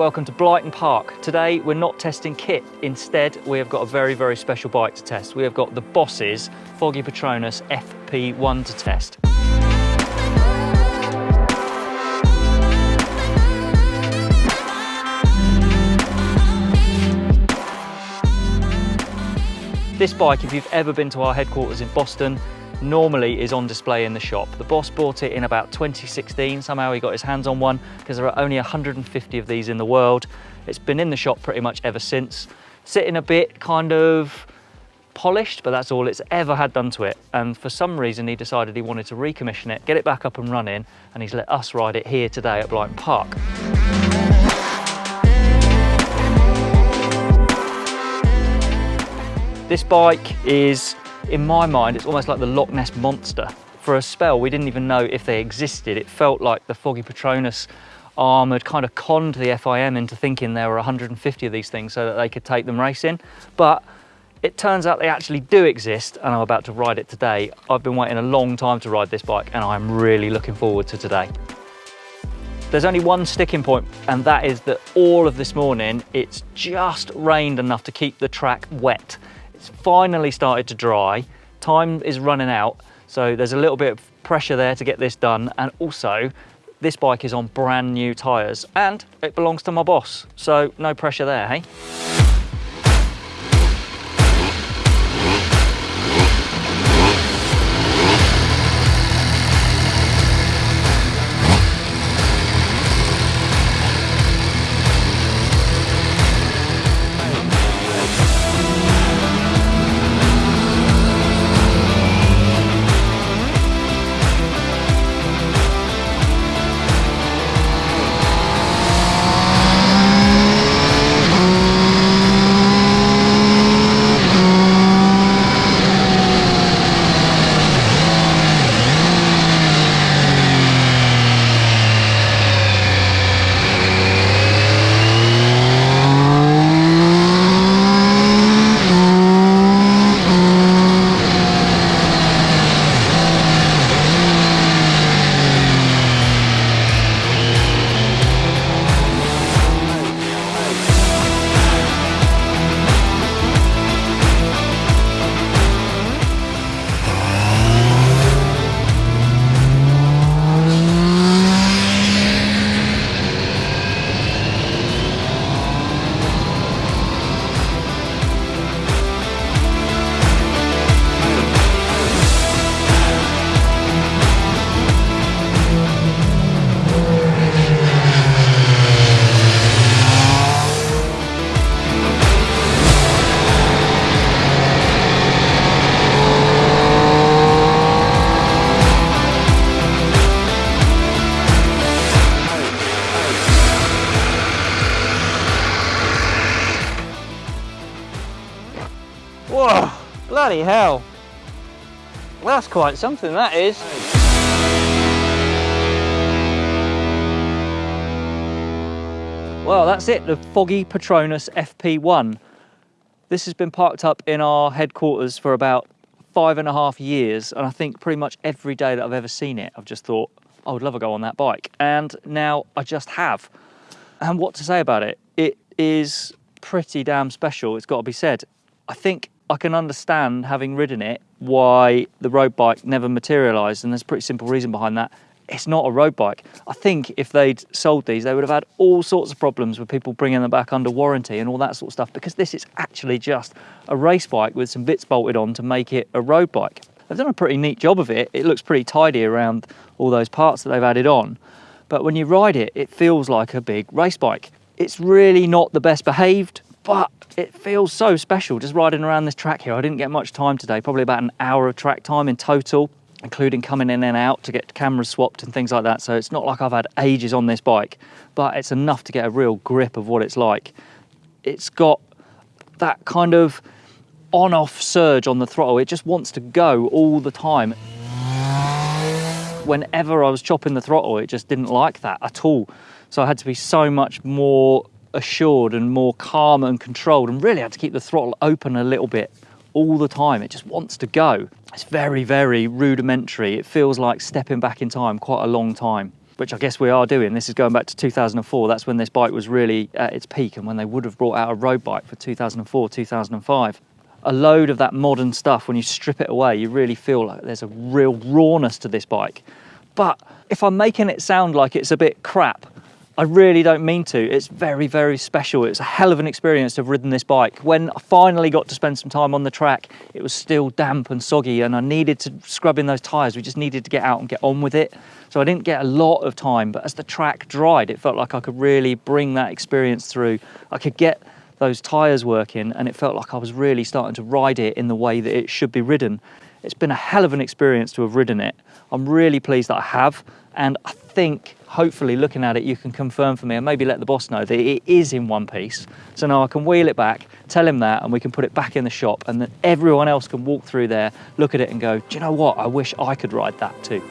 welcome to Blyton Park. Today we're not testing kit, instead we have got a very, very special bike to test. We have got the Boss's Foggy Petronas FP1 to test. This bike, if you've ever been to our headquarters in Boston, normally is on display in the shop. The boss bought it in about 2016. Somehow he got his hands on one because there are only 150 of these in the world. It's been in the shop pretty much ever since. Sitting a bit kind of polished, but that's all it's ever had done to it. And for some reason, he decided he wanted to recommission it, get it back up and running, and he's let us ride it here today at Blyton Park. This bike is, in my mind, it's almost like the Loch Ness Monster. For a spell, we didn't even know if they existed. It felt like the Foggy Petronas arm had kind of conned the FIM into thinking there were 150 of these things so that they could take them racing. But it turns out they actually do exist and I'm about to ride it today. I've been waiting a long time to ride this bike and I'm really looking forward to today. There's only one sticking point and that is that all of this morning it's just rained enough to keep the track wet. It's finally started to dry. Time is running out. So there's a little bit of pressure there to get this done. And also this bike is on brand new tires and it belongs to my boss. So no pressure there, hey? Bloody hell. That's quite something, that is. Well, that's it, the Foggy Petronas FP1. This has been parked up in our headquarters for about five and a half years, and I think pretty much every day that I've ever seen it, I've just thought, I would love to go on that bike. And now I just have. And what to say about it? It is pretty damn special, it's got to be said. I think I can understand, having ridden it, why the road bike never materialised, and there's a pretty simple reason behind that. It's not a road bike. I think if they'd sold these, they would have had all sorts of problems with people bringing them back under warranty and all that sort of stuff, because this is actually just a race bike with some bits bolted on to make it a road bike. They've done a pretty neat job of it. It looks pretty tidy around all those parts that they've added on. But when you ride it, it feels like a big race bike. It's really not the best behaved, but it feels so special just riding around this track here. I didn't get much time today, probably about an hour of track time in total, including coming in and out to get cameras swapped and things like that. So it's not like I've had ages on this bike, but it's enough to get a real grip of what it's like. It's got that kind of on-off surge on the throttle. It just wants to go all the time. Whenever I was chopping the throttle, it just didn't like that at all. So I had to be so much more assured and more calm and controlled and really had to keep the throttle open a little bit all the time. It just wants to go. It's very, very rudimentary. It feels like stepping back in time quite a long time. which I guess we are doing. This is going back to 2004. That's when this bike was really at its peak and when they would have brought out a road bike for 2004, 2005. A load of that modern stuff, when you strip it away, you really feel like there's a real rawness to this bike. But if I'm making it sound like it's a bit crap, I really don't mean to. It's very, very special. It's a hell of an experience to have ridden this bike. When I finally got to spend some time on the track, it was still damp and soggy and I needed to scrub in those tyres. We just needed to get out and get on with it. So I didn't get a lot of time, but as the track dried, it felt like I could really bring that experience through. I could get those tyres working and it felt like I was really starting to ride it in the way that it should be ridden. It's been a hell of an experience to have ridden it. I'm really pleased that I have and I think hopefully looking at it you can confirm for me and maybe let the boss know that it is in one piece. So now I can wheel it back tell him that and we can put it back in the shop and then everyone else can walk through there look at it and go do you know what? I wish I could ride that too